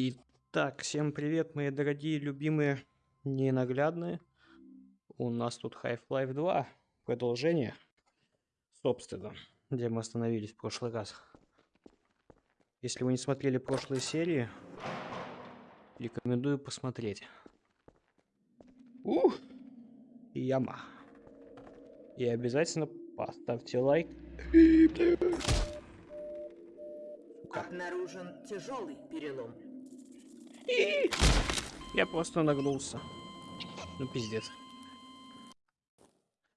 Итак, всем привет, мои дорогие, любимые, ненаглядные. У нас тут Half-Life 2, продолжение, собственно, где мы остановились в прошлый раз. Если вы не смотрели прошлые серии, рекомендую посмотреть. Ух! Яма. И обязательно поставьте лайк. Обнаружен тяжелый перелом. Я просто нагнулся. Ну, пиздец.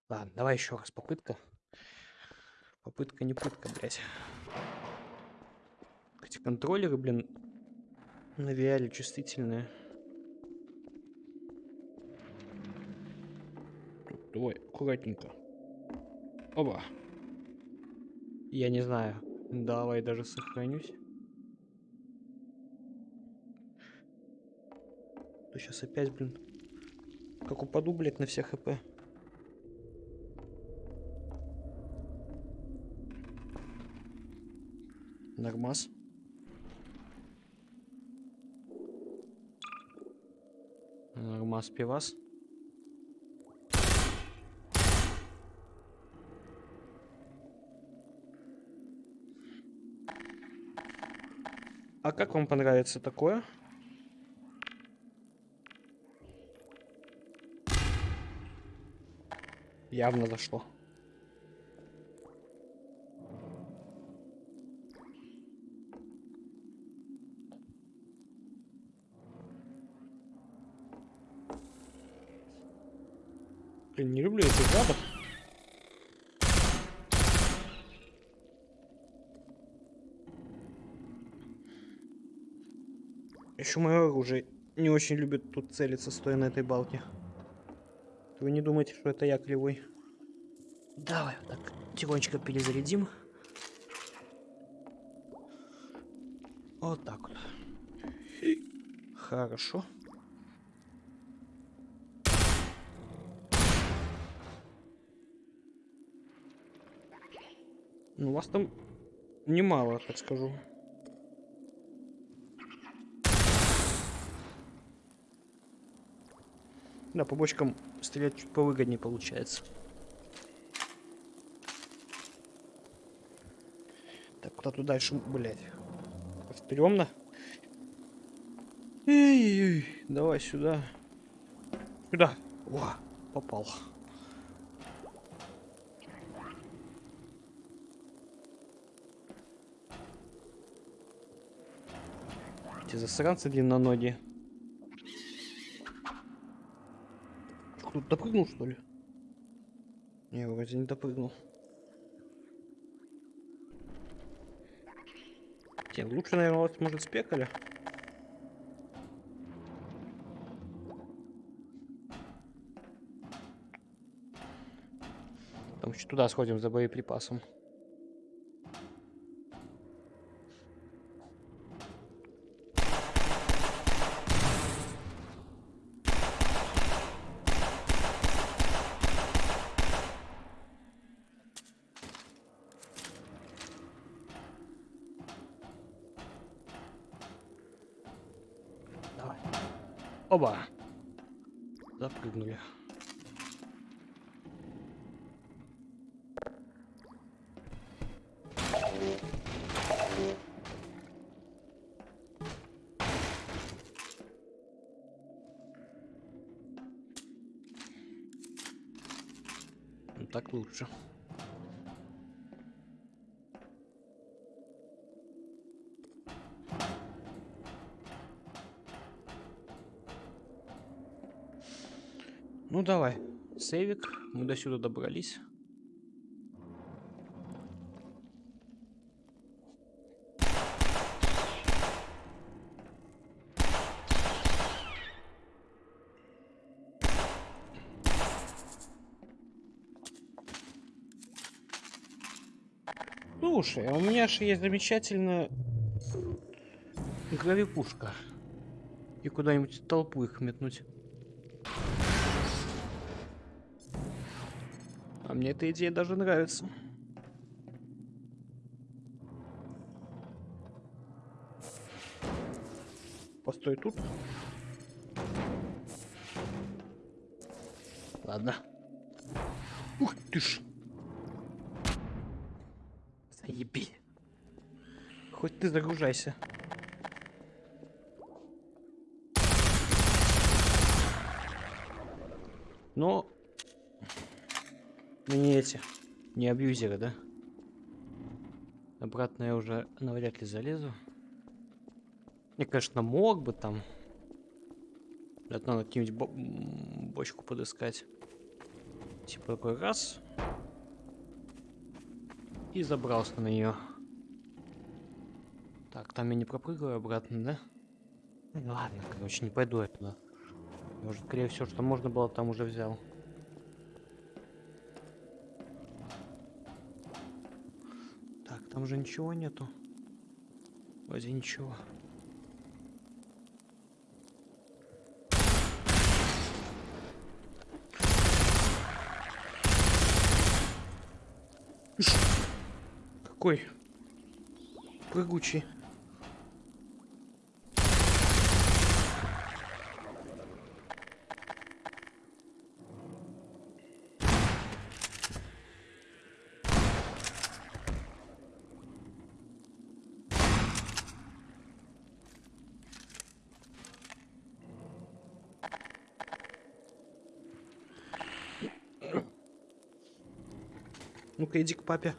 Ладно, давай еще раз попытка. Попытка не пытка, блядь. Эти контроллеры, блин, на VR чувствительные. Давай, аккуратненько. Оба. Я не знаю. Давай даже сохранюсь. Сейчас опять, блин, как упаду, блядь, на все хп. Нормас. Нормас пивас. А как вам понравится такое? Явно зашло. Блин, не люблю этих гадов. Еще мое оружие не очень любит тут целиться, стоя на этой балке. Вы не думаете, что это я кривой? Давай так тихонечко перезарядим. Вот так вот. Хорошо. Ну, вас там немало, так скажу. Да, по бочкам стрелять чуть повыгоднее получается. Так, куда тут дальше, блядь? Стрёмно. Эй, давай сюда. Сюда. О, попал. Эти засранцы длинноногие. Тут допрыгнул, что ли? Не, вроде не допрыгнул. Не, лучше, наверное, вот, может, спекали. Там еще туда сходим за боеприпасом. Ну давай, сейвик, мы до сюда добрались. Слушай, а у меня же есть замечательная гравипушка. И куда-нибудь толпу их метнуть. Мне эта идея даже нравится. Постой тут. Ладно. Ух ты ж. Заеби. Хоть ты загружайся. Но... Мы не эти, не абьюзеры, да? Обратно я уже навряд ли залезу. Я, конечно, мог бы там. Это надо какую-нибудь бо бочку подыскать. Типа такой раз. И забрался на нее. Так, там я не пропрыгиваю обратно, да? Ну Ладно, короче, не пойду я туда. Уже, скорее всего, что можно было, там уже взял. Так, там же ничего нету. Вроде ничего. Какой прыгучий. Ну-ка, иди к папе.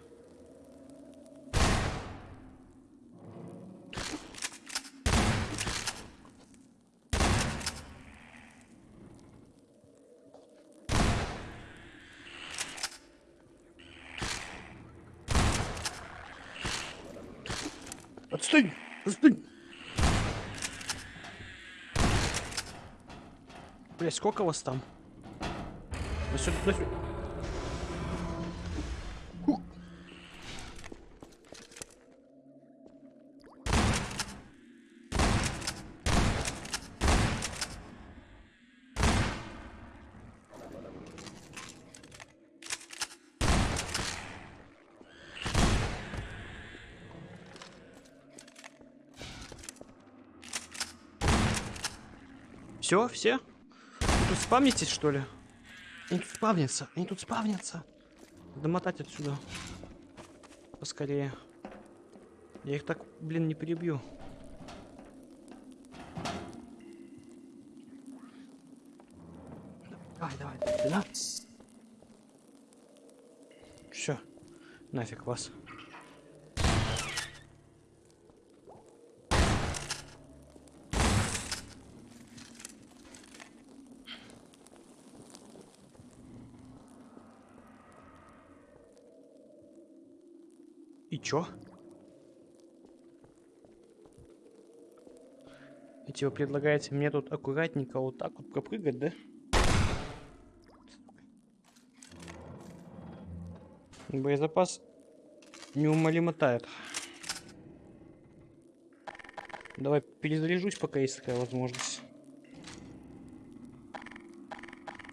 Отстань! Отстань! Блять, сколько вас там? На сюда, Все, все? Вы тут спавнитесь, что ли? Они тут спавнятся, они тут спавнятся. Домотать отсюда. Поскорее. Я их так, блин, не перебью. Давай, давай, да? Все, нафиг вас. И чё? И типа предлагаете мне тут аккуратненько вот так вот пропрыгать, да? Боезапас неумолимо тает. Давай перезаряжусь, пока есть такая возможность.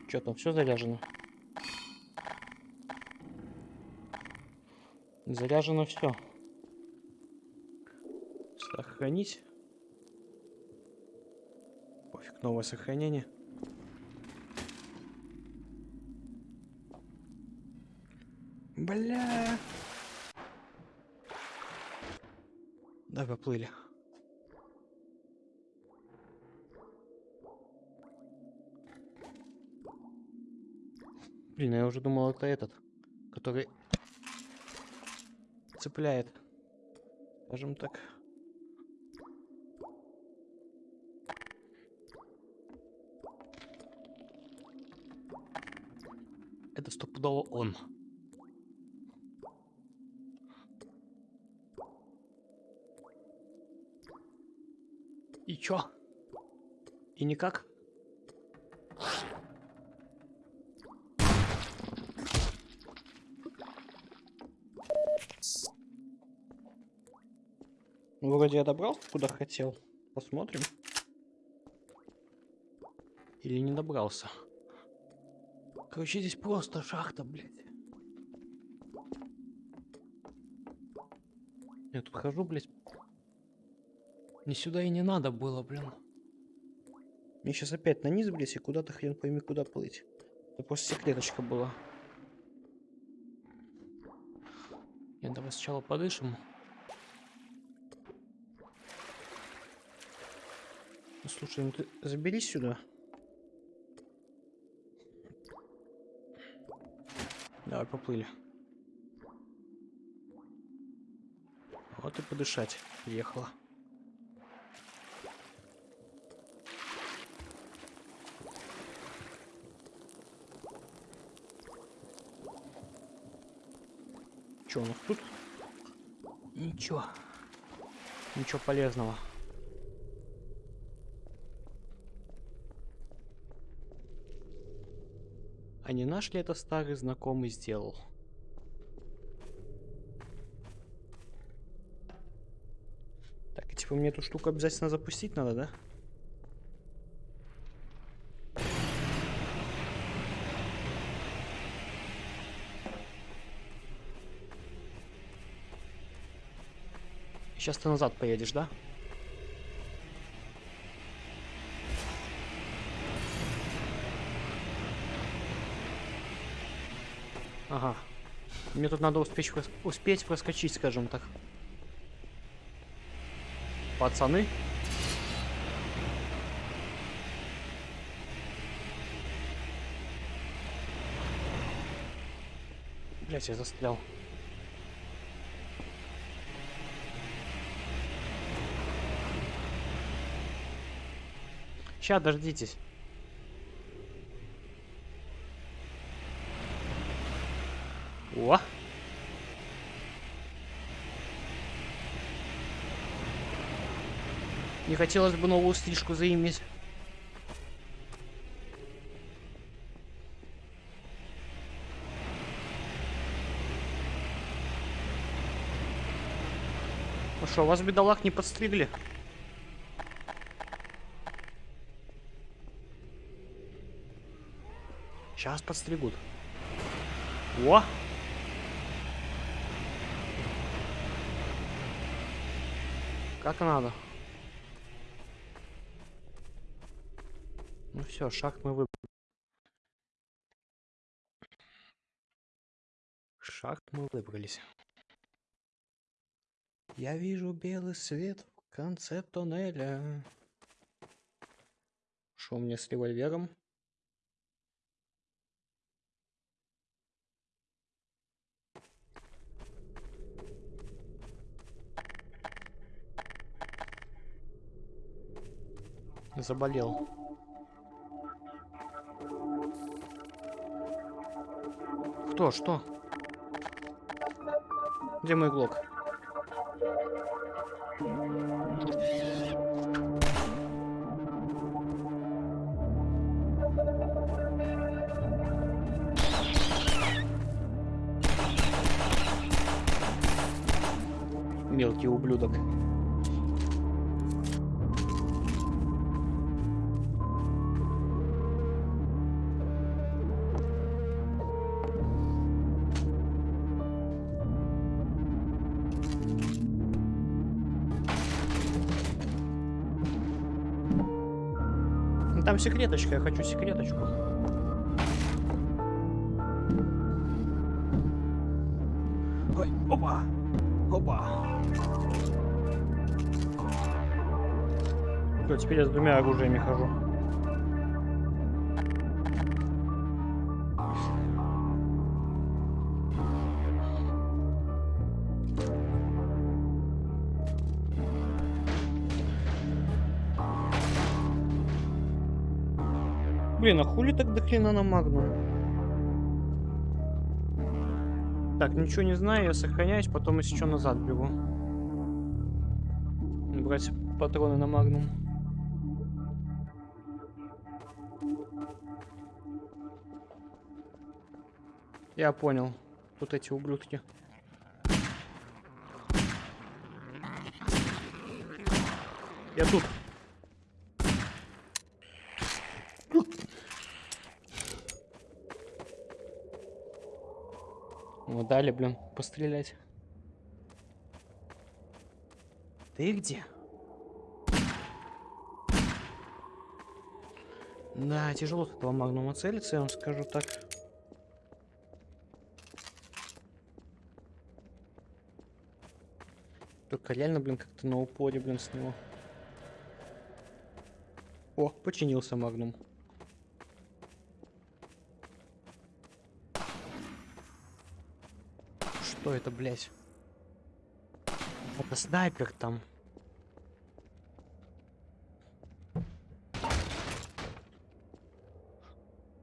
Чё там, все заряжено? Заряжено все. Сохранить. Пофиг, новое сохранение. Бля. Да, поплыли. Блин, я уже думал, это этот, который цепляет. Скажем так. Это стопудово он. И чё? И никак? Ну, Вроде я добрался, куда хотел. Посмотрим. Или не добрался. Короче, здесь просто шахта, блядь. Я тут хожу, блядь. Не сюда и не надо было, блин. Мне сейчас опять на низ, блядь, и куда-то хрен пойми куда плыть. Это просто секреточка была. Я давай сначала подышим. Слушай, ну ты заберись сюда. Давай, поплыли. Вот и подышать приехала. Что у нас тут? Ничего. Ничего полезного. А не наш ли это старый знакомый сделал? Так, типа мне эту штуку обязательно запустить надо, да? Сейчас ты назад поедешь, да? Ага. Мне тут надо успеть, успеть проскочить, скажем так. Пацаны. Блять, я застрял. Сейчас, дождитесь. Не хотелось бы новую стрижку заиметь. Ну что, вас бедолаг не подстригли? Сейчас подстригут. О! Как надо. Ну все, шаг мы выбрали. Шаг мы выбрались. Я вижу белый свет в конце тоннеля. Что у меня с револьвером? Заболел. Кто? Что? Где мой глок? Мелкий ублюдок. Секреточка, я хочу секреточку. Ой, опа! Опа! Всё, теперь я с двумя оружиями хожу. Блин, а хули так до хрена на магну? Так, ничего не знаю, я сохраняюсь, потом если что назад бегу. Брать патроны на магнум. Я понял. Тут эти ублюдки. Я тут. дали, блин, пострелять. Ты где? Да, тяжело с этого магнума целиться, я вам скажу так. Только реально, блин, как-то на упоре, блин, с него. О, починился магнум. Что это, блядь? Это снайпер там.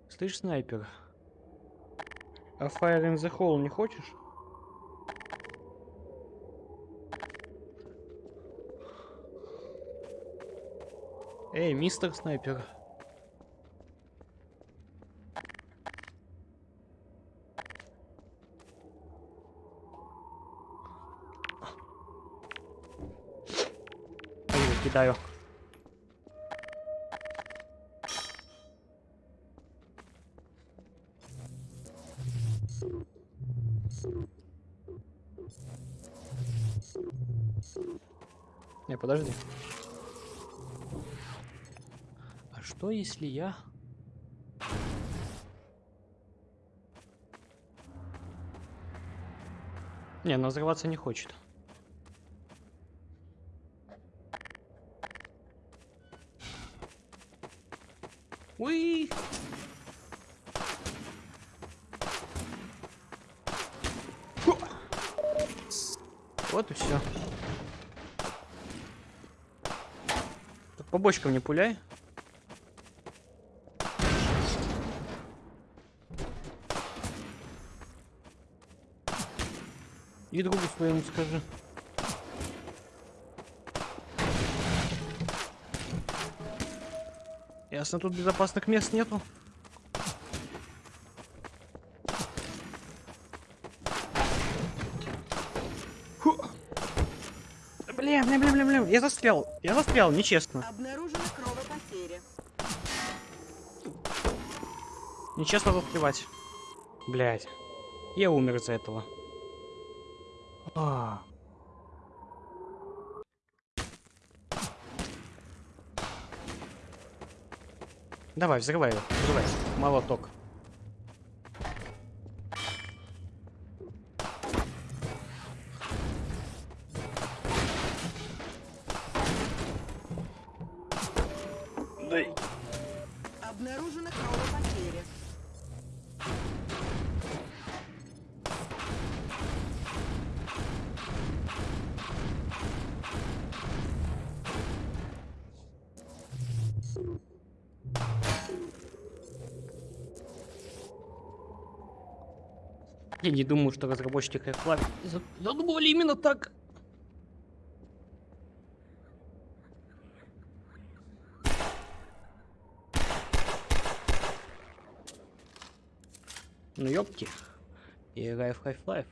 Слышь, снайпер? А Fire in the Hole не хочешь? Эй, мистер снайпер. Кидаю. Не, подожди. А что если я... Не, она взрываться не хочет. Уи! Фу! Вот и все. По бочкам не пуляй. И другу своему скажи. Ясно, тут безопасных мест нету. Фу. Блин, я застрял. Я застрял, нечестно. Обнаружена кровопотеря. Нечестно застревать. Блять. Я умер из-за этого. А. Давай, взрывай его. Взрывай. Молоток. Обнаружена кровопотеря. Я не думаю, что разработчики Half-Life за- задумывали именно так. Ёпки. Я играю в Half-Life.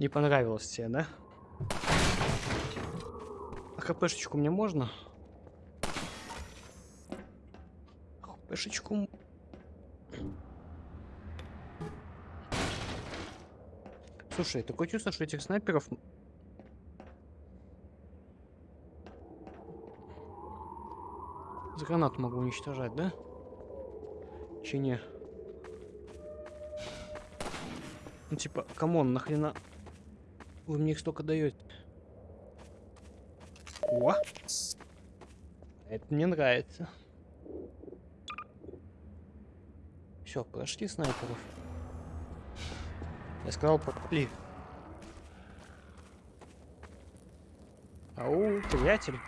Не понравилось тебе, да? А хпшечку мне можно? Хпшечку... Слушай, такое чувство, что этих снайперов... м- С гранат могу уничтожать, да? Че не? Ну типа, come on, нахрена вы мне их столько даете? О! Это мне нравится. Все, прошли снайперов. Я сказал, прошли. Ау, приятель.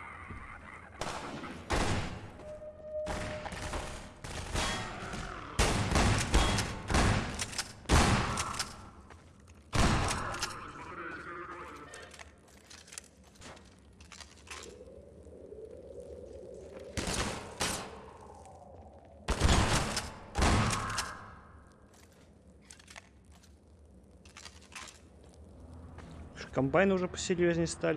Комбайны уже посерьезнее стали.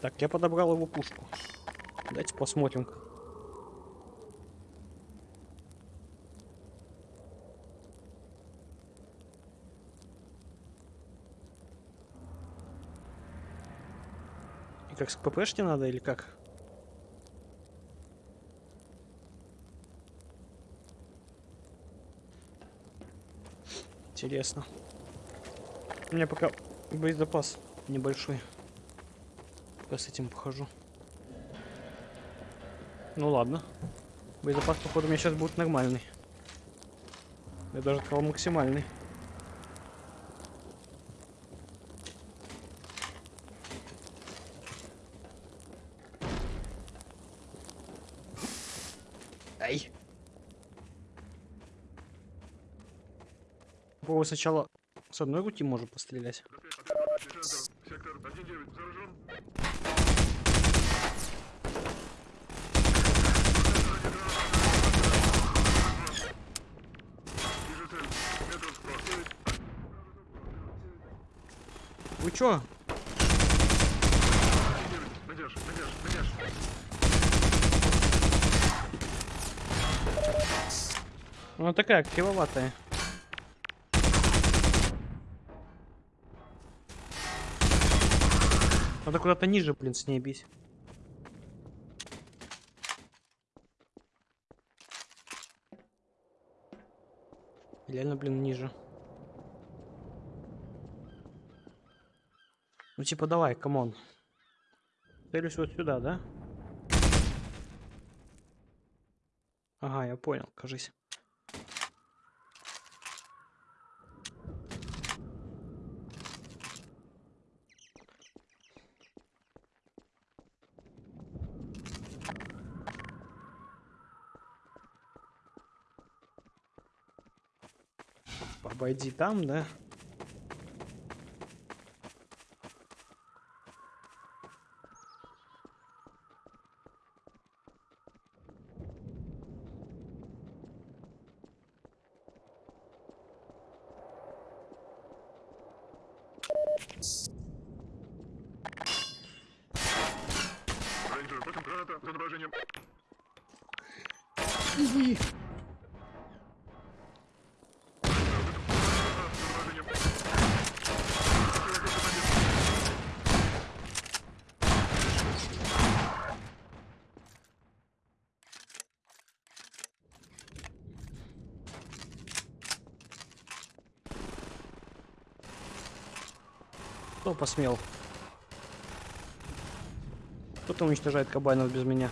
Так, я подобрал его пушку. Давайте посмотрим. Как с ППшки надо или как? Интересно. У меня пока боезапас небольшой. Пока с этим похожу. Ну ладно. Боезапас, походу, у меня сейчас будет нормальный. Я даже сказал максимальный. Сначала с одной руки можно пострелять. Сектор 1-9 заражен. Вижу цель. Метров 100. Вы чё? 1-9. Надежь, надежь, надежь. Она такая кривоватая. Надо куда-то ниже, блин, с ней бить. Реально, блин, ниже. Ну, типа, давай, come on. Целюсь вот сюда, да? Ага, я понял, кажись. Обойди там, да? Рейнджер, потом граната за изображением. Кто посмел? Кто-то уничтожает кабанов без меня.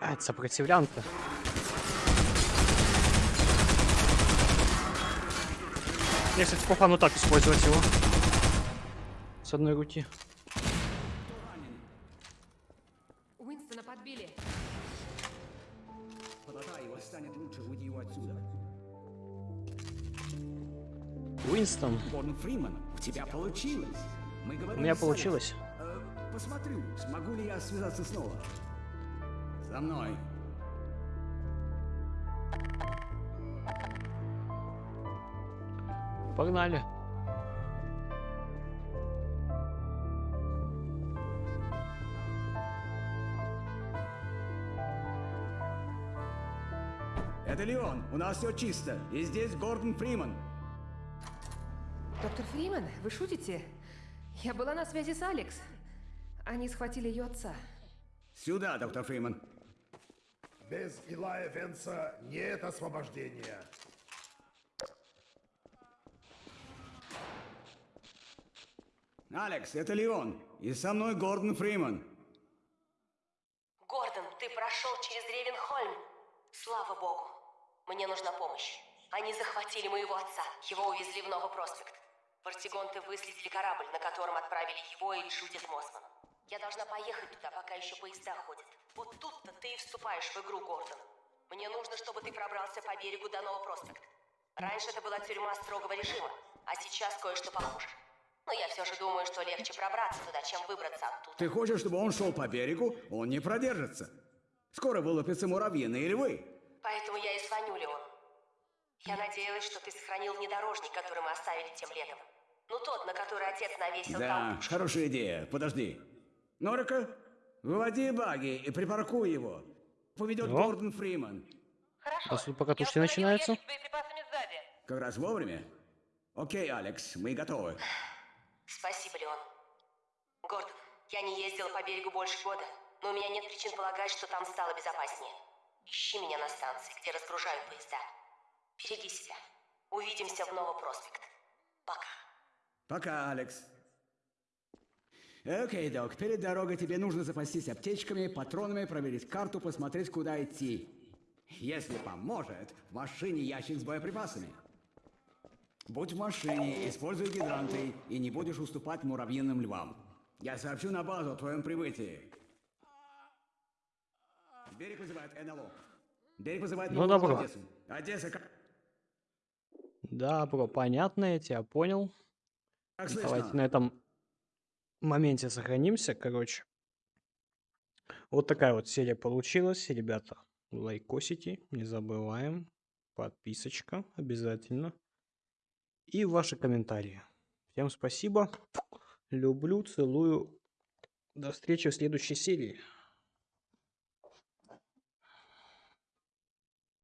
А, это сопротивлянка. Я, кстати, по фану так использовать его. С одной руки. Уинстона подбили. Полагаю, его станет лучше, уйди его отсюда. Уинстон. Фриман, у тебя получилось. Мы У меня получилось. Э, посмотрю, смогу ли я связаться снова. За мной. Погнали. Это Леон, у нас все чисто. И здесь Гордон Фриман. Доктор Фриман, вы шутите? Я была на связи с Алекс. Они схватили ее отца. Сюда, доктор Фриман. Без Илая Венса нет освобождения. Алекс, это Леон. И со мной Гордон Фриман. Гордон, ты прошел через Ревенхольм. Слава богу. Мне нужна помощь. Они захватили моего отца. Его увезли в Новый проспект. Вартигонты выследили корабль, на котором отправили его и Джудит Мосман. Я должна поехать туда, пока еще поезда ходят. Вот тут-то ты и вступаешь в игру, Гордон. Мне нужно, чтобы ты пробрался по берегу до Нового Проспект. Раньше это была тюрьма строгого режима, а сейчас кое-что похуже. Но я все же думаю, что легче пробраться туда, чем выбраться оттуда. Ты хочешь, чтобы он шел по берегу? Он не продержится. Скоро вылупятся муравьиные львы. Поэтому я и звоню, Леон. Я надеялась, что ты сохранил внедорожник, который мы оставили тем летом. Ну тот, на который отец навесил Да, толпу. хорошая идея. Подожди. Норика, выводи баги и припаркуй его. Поведет Ну? Гордон Фриман. Хорошо. А пока тушки начинаются. Как раз вовремя. Окей, Алекс, мы готовы. Спасибо, Леон. Гордон, я не ездила по берегу больше года, но у меня нет причин полагать, что там стало безопаснее. Ищи меня на станции, где разгружают поезда. Береги себя. Увидимся в Новопроспект. Пока. Пока, Алекс. Окей, док, перед дорогой тебе нужно запастись аптечками, патронами, проверить карту, посмотреть, куда идти. Если поможет, в машине ящик с боеприпасами. Будь в машине, используй гидранты и не будешь уступать муравьиным львам. Я сообщу на базу о твоем прибытии. Берег вызывает НЛО. Берег вызывает Ну, добро. Одессу. Одесса, как, Да, бро, понятно, я тебя понял. как Давайте слышно? на этом моменте сохранимся, короче. Вот такая вот серия получилась, ребята. Лайкосите, не забываем. Подписочка обязательно. И ваши комментарии. Всем спасибо. Люблю, целую. До встречи в следующей серии.